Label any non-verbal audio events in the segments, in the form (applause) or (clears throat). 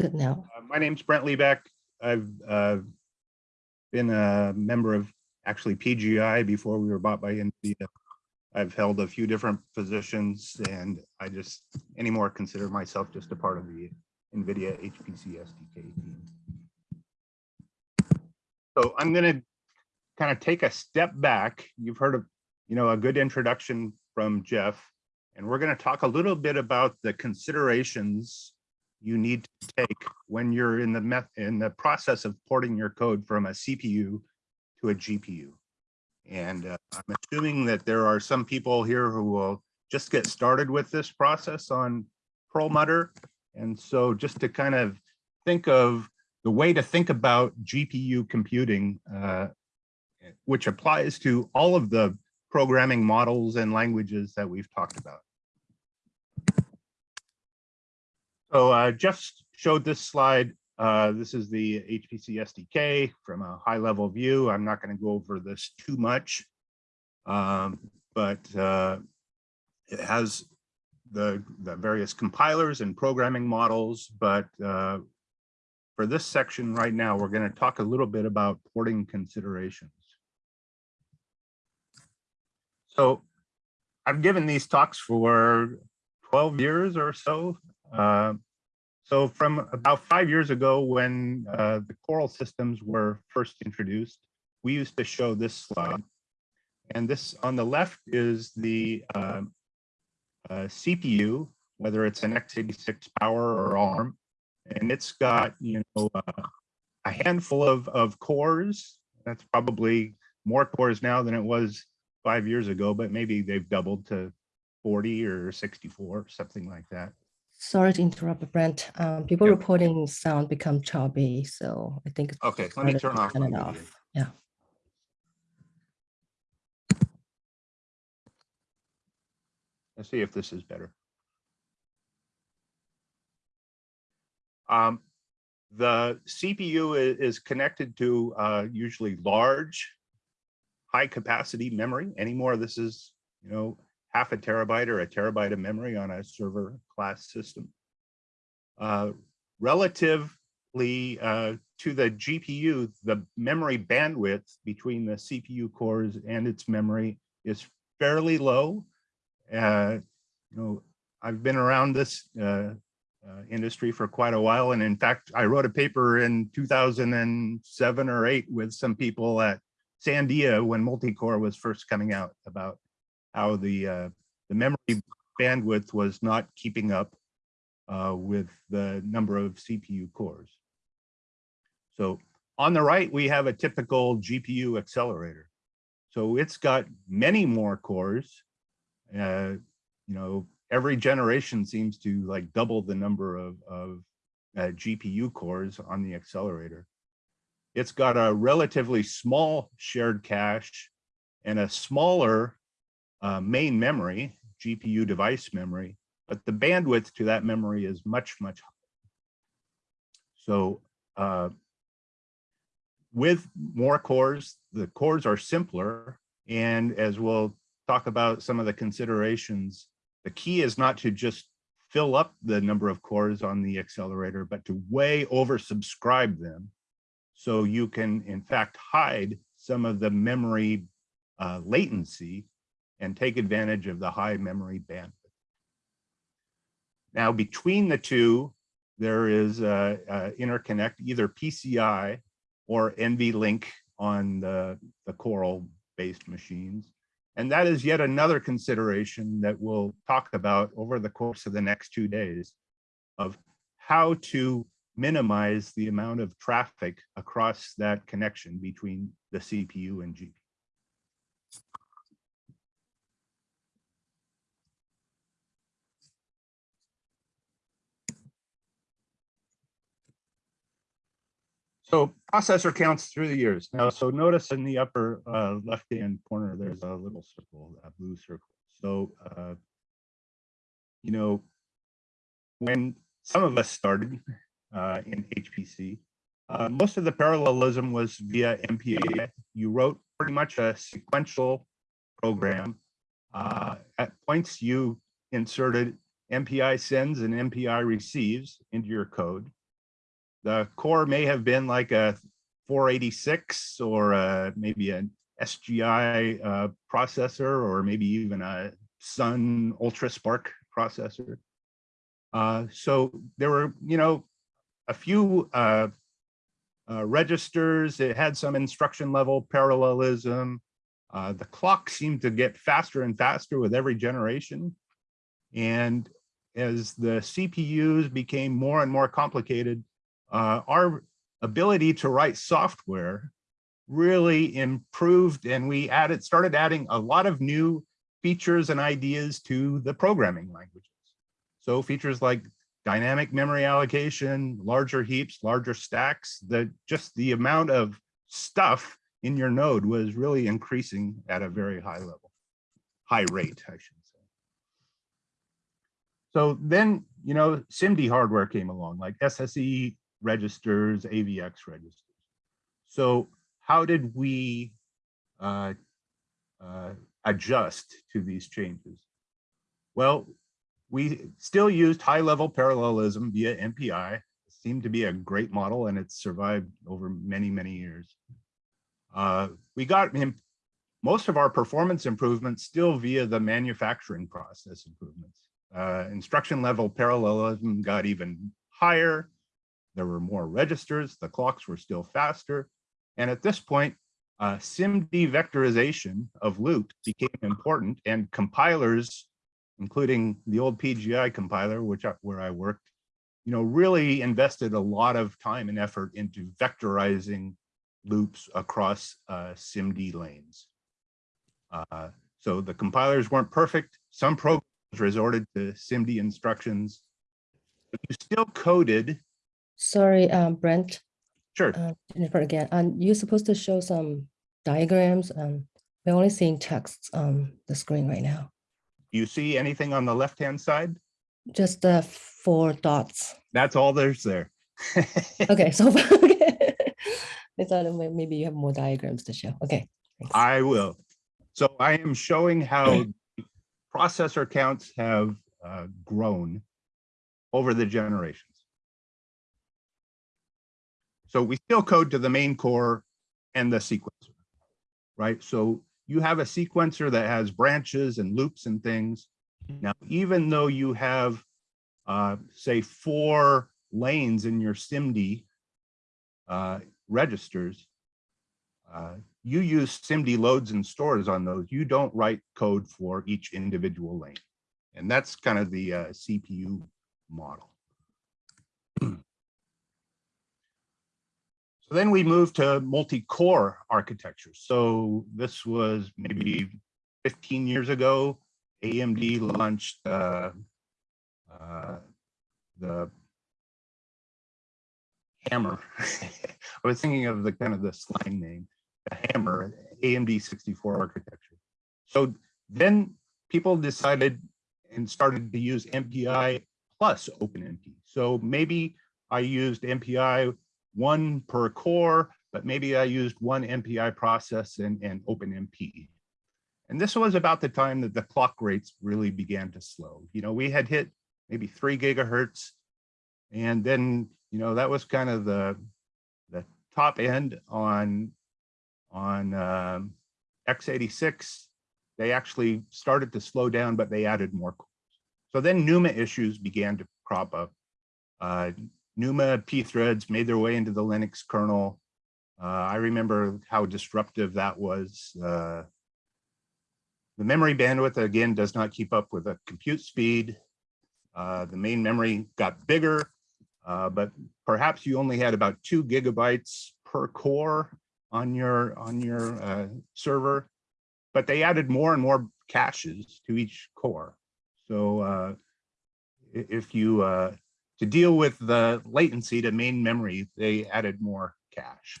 Good now. Uh, My name's Brent Leback. I've uh, been a member of actually PGI before we were bought by NVIDIA. I've held a few different positions and I just anymore consider myself just a part of the NVIDIA HPC SDK team. So I'm going to kind of take a step back. You've heard of, you know, a good introduction from Jeff, and we're going to talk a little bit about the considerations you need to take when you're in the meth in the process of porting your code from a CPU to a GPU. And uh, I'm assuming that there are some people here who will just get started with this process on Perlmutter. And so just to kind of think of the way to think about GPU computing, uh, which applies to all of the programming models and languages that we've talked about. So uh, just showed this slide. Uh, this is the HPC SDK from a high level view. I'm not going to go over this too much, um, but uh, it has the, the various compilers and programming models. But uh, for this section right now, we're going to talk a little bit about porting considerations. So I've given these talks for 12 years or so. Uh, so from about five years ago, when uh, the Coral systems were first introduced, we used to show this slide. And this on the left is the uh, uh CPU, whether it's an x86 power or ARM. And it's got, you know, uh, a handful of, of cores. That's probably more cores now than it was five years ago, but maybe they've doubled to 40 or 64, something like that. Sorry to interrupt, Brent. Um, people reporting sound become choppy, so I think. it's Okay, let me turn off turn it video. off. Yeah. Let's see if this is better. Um, the CPU i- is, connected to uh, usually large, high capacity memory. Anymore, this is, you know, half a terabyte or a terabyte of memory on a server class system. Uh, relatively uh, to the GPU, the memory bandwidth between the CPU cores and its memory is fairly low. Uh, you know, I've been around this uh, uh, industry for quite a while. And in fact, I wrote a paper in 2007 or eight with some people at Sandia when multi-core was first coming out about how the, uh, the memory bandwidth was not keeping up uh, with the number of CPU cores. So on the right, we have a typical GPU accelerator. So it's got many more cores. Uh, you know, every generation seems to like double the number of, of uh, GPU cores on the accelerator. It's got a relatively small shared cache and a smaller uh, main memory, GPU device memory, but the bandwidth to that memory is much, much higher. So uh, with more cores, the cores are simpler. And as we'll talk about some of the considerations, the key is not to just fill up the number of cores on the accelerator, but to way oversubscribe them. So you can, in fact, hide some of the memory uh, latency and take advantage of the high memory bandwidth. Now, between the two, there is a, a interconnect, either PCI or NVLink on the, the Coral-based machines. And that is yet another consideration that we'll talk about over the course of the next two days of how to minimize the amount of traffic across that connection between the CPU and GPU. So processor counts through the years. Now, so notice in the upper uh, left-hand corner, there's a little circle, a blue circle. So, uh, you know, when some of us started uh, in HPC, uh, most of the parallelism was via MPI. You wrote pretty much a sequential program. Uh, at points, you inserted MPI sends and MPI receives into your code. The core may have been like a 486 or uh, maybe an SGI uh, processor or maybe even a Sun UltraSPARC processor. Uh, so there were, you know, a few uh, uh, registers. It had some instruction level parallelism. Uh, the clock seemed to get faster and faster with every generation. And as the CPUs became more and more complicated, uh, our ability to write software really improved and we added started adding a lot of new features and ideas to the programming languages. So features like dynamic memory allocation, larger heaps, larger stacks, the just the amount of stuff in your node was really increasing at a very high level, high rate, I should say. So then, you know, SIMD hardware came along, like SSE registers, AVX registers. So how did we uh, uh, adjust to these changes? Well, we still used high level parallelism via MPI. It seemed to be a great model and it's survived over many, many years. Uh, we got most of our performance improvements still via the manufacturing process improvements. Uh, instruction level parallelism got even higher. There were more registers, the clocks were still faster. And at this point, uh, SIMD vectorization of loops became important and compilers, including the old PGI compiler, which I, where I worked, you know, really invested a lot of time and effort into vectorizing loops across uh, SIMD lanes. Uh, so the compilers weren't perfect. Some programs resorted to SIMD instructions, but you still coded. Sorry, um, Brent, Sure. uh, Jennifer again, and you're supposed to show some diagrams and we're only seeing text on the screen right now. You see anything on the left-hand side? Just the four dots. That's all there's there. (laughs) Okay, so okay. (laughs) I thought maybe you have more diagrams to show. Okay. thanks. I will. So I am showing how (clears throat) processor counts have uh, grown over the generations. So we still code to the main core and the sequencer, right? So you have a sequencer that has branches and loops and things. Now, even though you have, uh, say, four lanes in your SIMD uh, registers, uh, you use SIMD loads and stores on those. You don't write code for each individual lane. And that's kind of the uh, CPU model. (clears throat) So then we moved to multi-core architecture. So this was maybe 15 years ago. AMD launched uh, uh, the Hammer. (laughs) I was thinking of the kind of the slang name, the Hammer, AMD 64 architecture. So then people decided and started to use MPI plus OpenMP. So maybe I used MPI one per core, but maybe I used one MPI process and, and OpenMP. And this was about the time that the clock rates really began to slow. You know, we had hit maybe three gigahertz. And then, you know, that was kind of the, the top end on, on um, x86. They actually started to slow down, but they added more cores. So then NUMA issues began to crop up. Uh, NUMA pthreads made their way into the Linux kernel. Uh, I remember how disruptive that was. Uh, the memory bandwidth, again, does not keep up with the compute speed. Uh, the main memory got bigger, uh, but perhaps you only had about two gigabytes per core on your, on your uh, server, but they added more and more caches to each core. So uh, if you, to deal with the latency to main memory, they added more cache.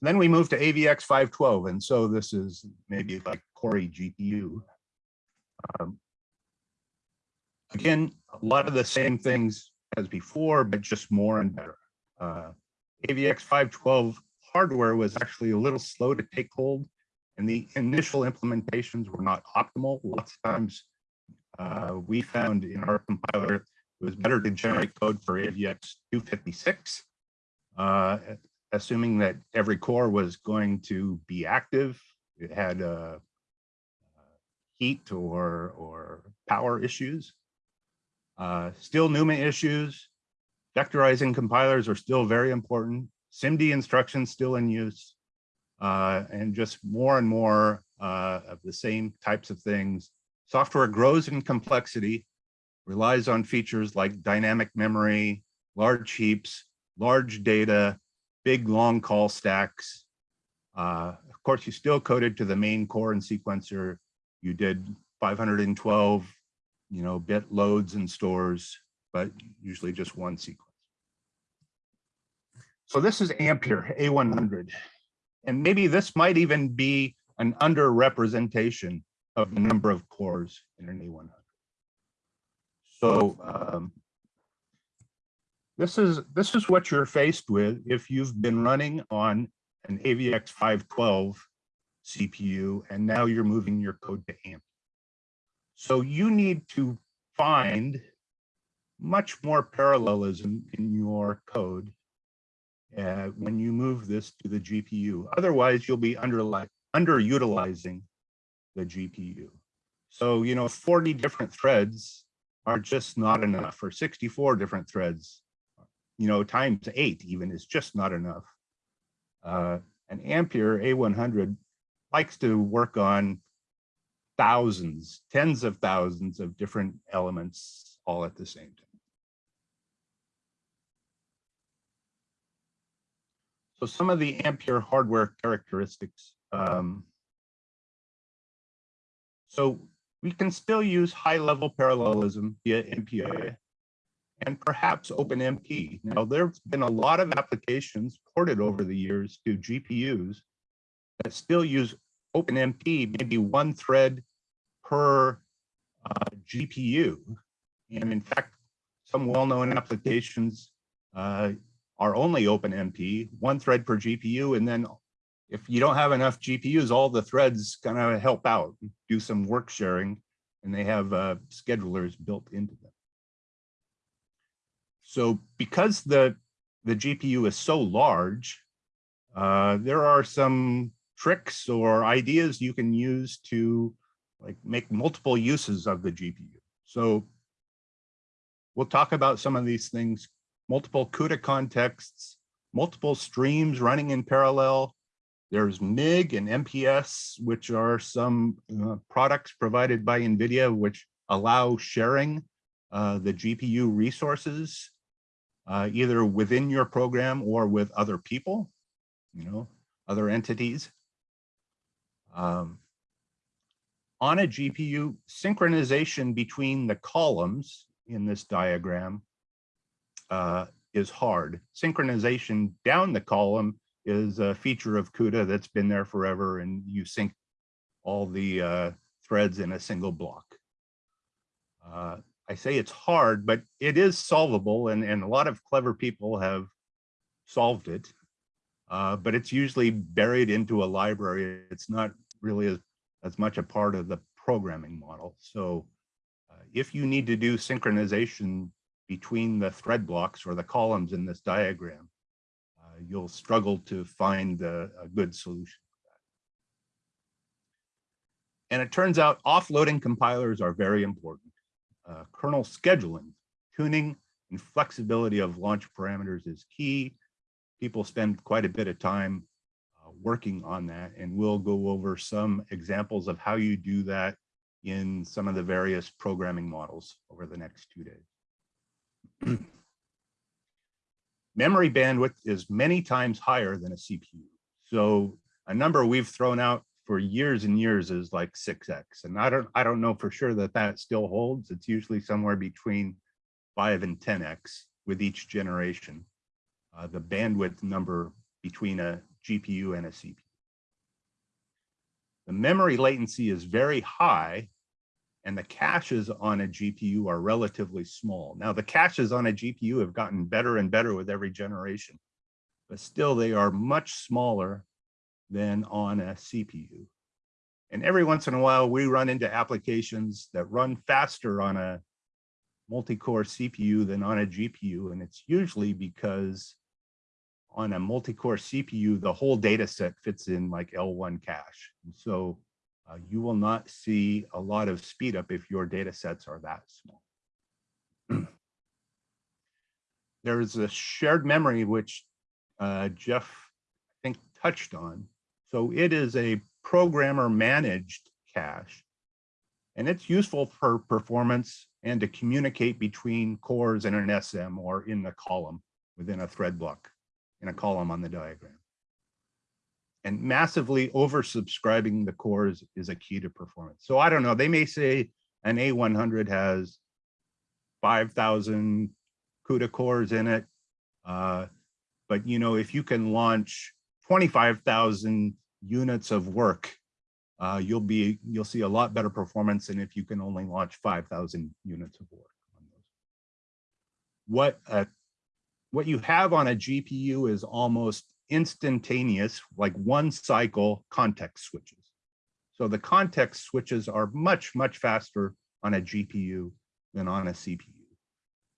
Then we moved to AVX 512, and so this is maybe like Core GPU. Um, Again, a lot of the same things as before, but just more and better. Uh, AVX 512 hardware was actually a little slow to take hold, and the initial implementations were not optimal. Lots of times uh, we found in our compiler It was better to generate code for AVX 256, uh, assuming that every core was going to be active. It had uh, heat or, or power issues. Uh, still NUMA issues. Vectorizing compilers are still very important. SIMD instructions still in use. Uh, and just more and more uh, of the same types of things. Software grows in complexity, relies on features like dynamic memory, large heaps, large data, big long call stacks. Uh, of course, you still coded to the main core and sequencer. You did 512, you know, bit loads and stores, but usually just one sequence. So this is Ampere A100. And maybe this might even be an underrepresentation of the number of cores in an A100. So um, this is this is what you're faced with if you've been running on an AVX 512 CPU and now you're moving your code to AMP. So you need to find much more parallelism in your code uh, when you move this to the GPU. Otherwise, you'll be under, like underutilizing the GPU. So, you know, 40 different threads are just not enough, or 64 different threads, you know, times eight even is just not enough. Uh, an Ampere A100 likes to work on thousands, tens of thousands of different elements all at the same time. So some of the Ampere hardware characteristics. Um, so we can still use high level parallelism via MPI and perhaps OpenMP. Now, there's been a lot of applications ported over the years to GPUs that still use OpenMP, maybe one thread per uh, GPU. And in fact, some well-known applications uh, are only OpenMP, one thread per GPU, and then if you don't have enough GPUs, all the threads kind of help out, do some work sharing, and they have uh, schedulers built into them. So because the, the GPU is so large, uh, there are some tricks or ideas you can use to like make multiple uses of the GPU. So we'll talk about some of these things multiple CUDA contexts, multiple streams running in parallel. There's MIG and MPS, which are some uh, products provided by NVIDIA, which allow sharing uh, the GPU resources, uh, either within your program or with other people, you know, other entities. Um, on a GPU, synchronization between the columns in this diagram uh, is hard. Synchronization down the column is a feature of CUDA that's been there forever and you sync all the uh, threads in a single block. Uh, I say it's hard, but it is solvable and, and a lot of clever people have solved it. Uh, but it's usually buried into a library. It's not really as, as much a part of the programming model. So uh, if you need to do synchronization between the thread blocks or the columns in this diagram, you'll struggle to find a, a good solution. And it turns out offloading compilers are very important. Uh, kernel scheduling, tuning, and flexibility of launch parameters is key. People spend quite a bit of time uh, working on that, and we'll go over some examples of how you do that in some of the various programming models over the next two days. (clears throat) Memory bandwidth is many times higher than a CPU. So a number we've thrown out for years and years is like 6x. And I don't, I don't know for sure that that still holds. It's usually somewhere between 5 and 10x with each generation, uh, the bandwidth number between a GPU and a CPU. The memory latency is very high and the caches on a GPU are relatively small. Now the caches on a GPU have gotten better and better with every generation, but still they are much smaller than on a CPU. And every once in a while we run into applications that run faster on a multi-core CPU than on a GPU, and it's usually because on a multi-core CPU, the whole data set fits in like L1 cache. And so uh, you will not see a lot of speed up if your data sets are that small. (clears throat) there is a shared memory, which uh, Jeff, I think, touched on. So it is a programmer managed cache, and it's useful for performance and to communicate between cores in an SM or in the column within a thread block in a column on the diagram. And massively oversubscribing the cores is a key to performance. So I don't know, they may say an A100 has 5,000 CUDA cores in it. Uh, but you know, if you can launch 25,000 units of work, uh, you'll be you'll see a lot better performance than if you can only launch 5,000 units of work. What uh, what you have on a GPU is almost instantaneous, like one cycle context switches. So the context switches are much, much faster on a GPU than on a CPU.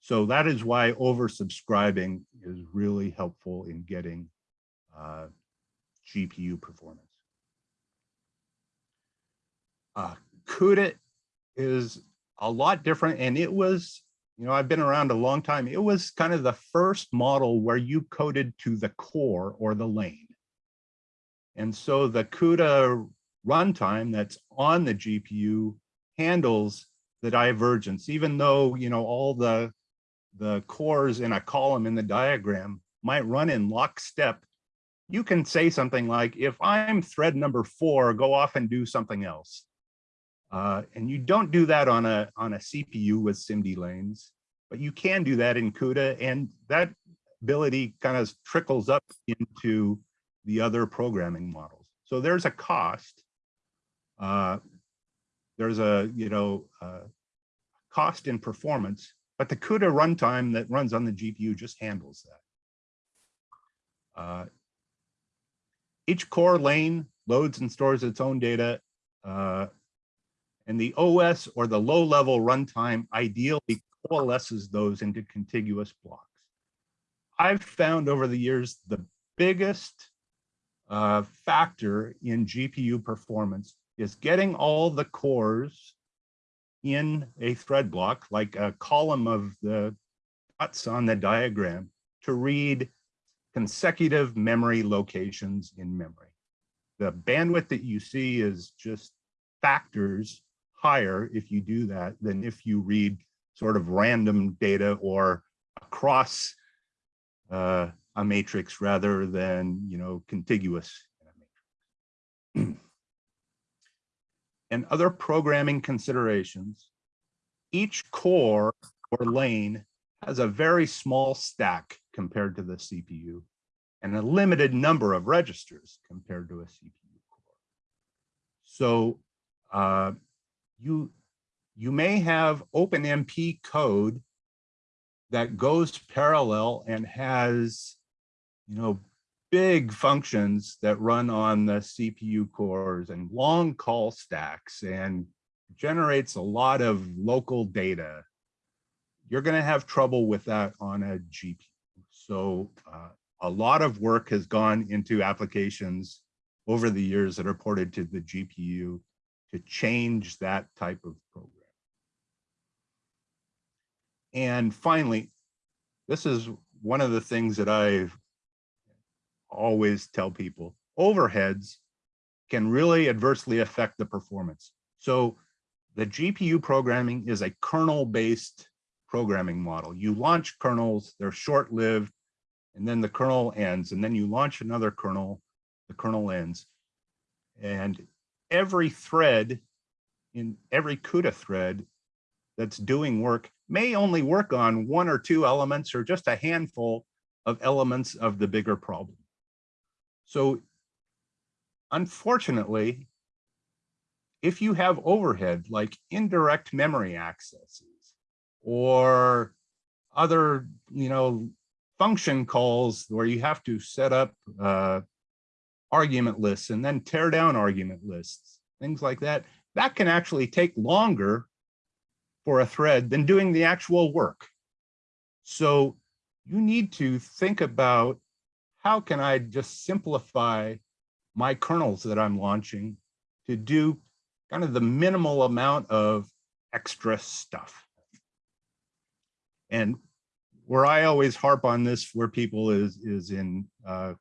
So that is why oversubscribing is really helpful in getting uh, GPU performance. Uh, CUDA is a lot different and it was, you know, I've been around a long time. It was kind of the first model where you coded to the core or the lane. And so the CUDA runtime that's on the GPU handles the divergence, even though, you know, all the, the cores in a column in the diagram might run in lockstep. You can say something like, if I'm thread number four, go off and do something else. Uh, and you don't do that on a, on a CPU with SIMD lanes, but you can do that in CUDA and that ability kind of trickles up into the other programming models. So there's a cost. Uh, there's a, you know, uh, cost in performance, but the CUDA runtime that runs on the GPU just handles that. Uh, each core lane loads and stores its own data uh, and the OS or the low level runtime ideally coalesces those into contiguous blocks. I've found over the years the biggest uh, factor in GPU performance is getting all the cores in a thread block, like a column of the dots on the diagram to read consecutive memory locations in memory. The bandwidth that you see is just factors higher if you do that than if you read sort of random data or across uh, a matrix rather than, you know, contiguous. (clears throat) and other programming considerations, each core or lane has a very small stack compared to the CPU and a limited number of registers compared to a CPU core. So uh, you, you may have OpenMP code that goes parallel and has, you know, big functions that run on the CPU cores and long call stacks and generates a lot of local data. You're going to have trouble with that on a GPU. So uh, a lot of work has gone into applications over the years that are ported to the GPU to change that type of program. And finally, this is one of the things that I always tell people, overheads can really adversely affect the performance. So the GPU programming is a kernel-based programming model. You launch kernels, they're short-lived, and then the kernel ends, and then you launch another kernel, the kernel ends. And every thread in every CUDA thread that's doing work may only work on one or two elements or just a handful of elements of the bigger problem. So unfortunately, if you have overhead like indirect memory accesses or other, you know, function calls where you have to set up uh, argument lists and then tear down argument lists, things like that. That can actually take longer for a thread than doing the actual work. So you need to think about how can I just simplify my kernels that I'm launching to do kind of the minimal amount of extra stuff. And where I always harp on this for people is, is in uh,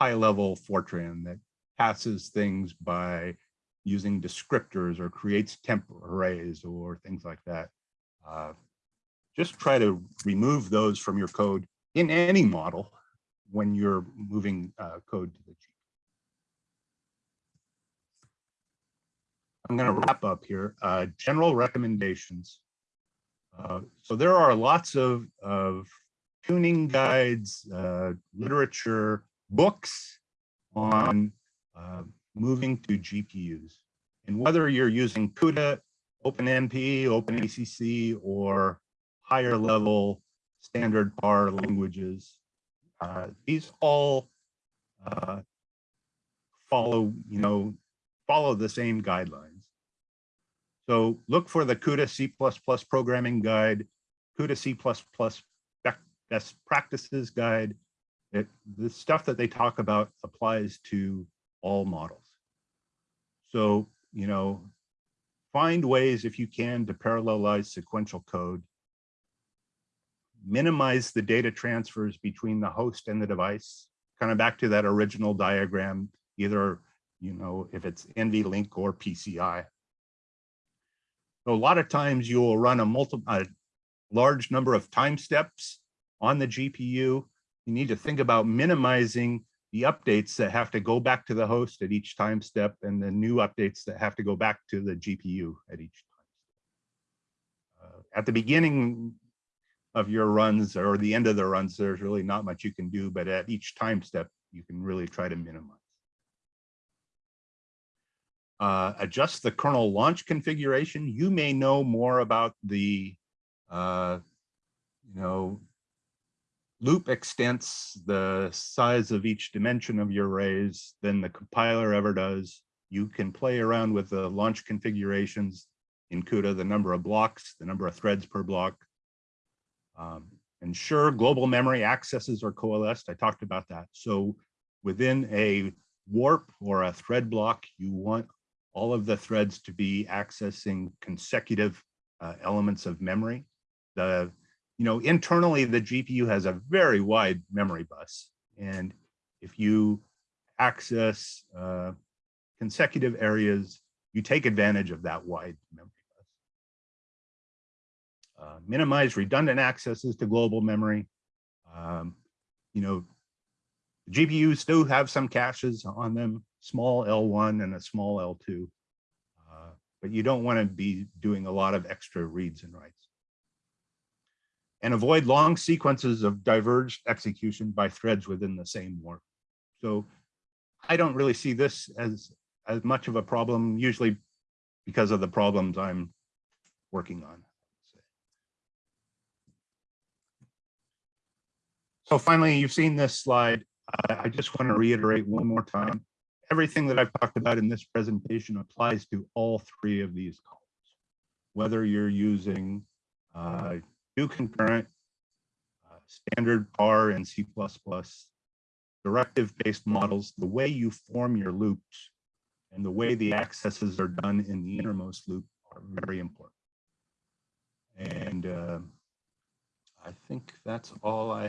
high level Fortran that passes things by using descriptors or creates temp arrays or things like that. Uh, just try to remove those from your code in any model when you're moving uh, code to the G. I'm going to wrap up here. Uh, general recommendations. Uh, so there are lots of, of tuning guides, uh, literature, books on uh, moving to GPUs. And whether you're using CUDA, OpenMP, OpenACC, or higher level standard PAR languages, uh, these all uh, follow, you know, follow the same guidelines. So look for the CUDA C++ programming guide, CUDA C++ best practices guide. It, the stuff that they talk about applies to all models. So, you know, find ways if you can to parallelize sequential code. Minimize the data transfers between the host and the device. Kind of back to that original diagram, either, you know, if it's NVLink or PCI. So a lot of times you will run a multi, a large number of time steps on the GPU. You need to think about minimizing the updates that have to go back to the host at each time step and the new updates that have to go back to the GPU at each time. Uh, at the beginning of your runs or the end of the runs, there's really not much you can do, but at each time step, you can really try to minimize. Uh, adjust the kernel launch configuration. You may know more about the, uh, you know, loop extents the size of each dimension of your arrays than the compiler ever does. You can play around with the launch configurations in CUDA, the number of blocks, the number of threads per block. Um, ensure global memory accesses are coalesced. I talked about that. So within a warp or a thread block, you want all of the threads to be accessing consecutive uh, elements of memory. The you know, internally, the GPU has a very wide memory bus. And if you access uh, consecutive areas, you take advantage of that wide memory bus. Uh, minimize redundant accesses to global memory. Um, you know, GPUs do have some caches on them, small L1 and a small L2, uh, but you don't want to be doing a lot of extra reads and writes and avoid long sequences of diverged execution by threads within the same warp. So I don't really see this as, as much of a problem, usually because of the problems I'm working on. So finally, you've seen this slide. I just want to reiterate one more time. Everything that I've talked about in this presentation applies to all three of these columns. Whether you're using uh, do concurrent, uh, standard R and C++, directive-based models, the way you form your loops and the way the accesses are done in the innermost loop are very important. And uh, I think that's all I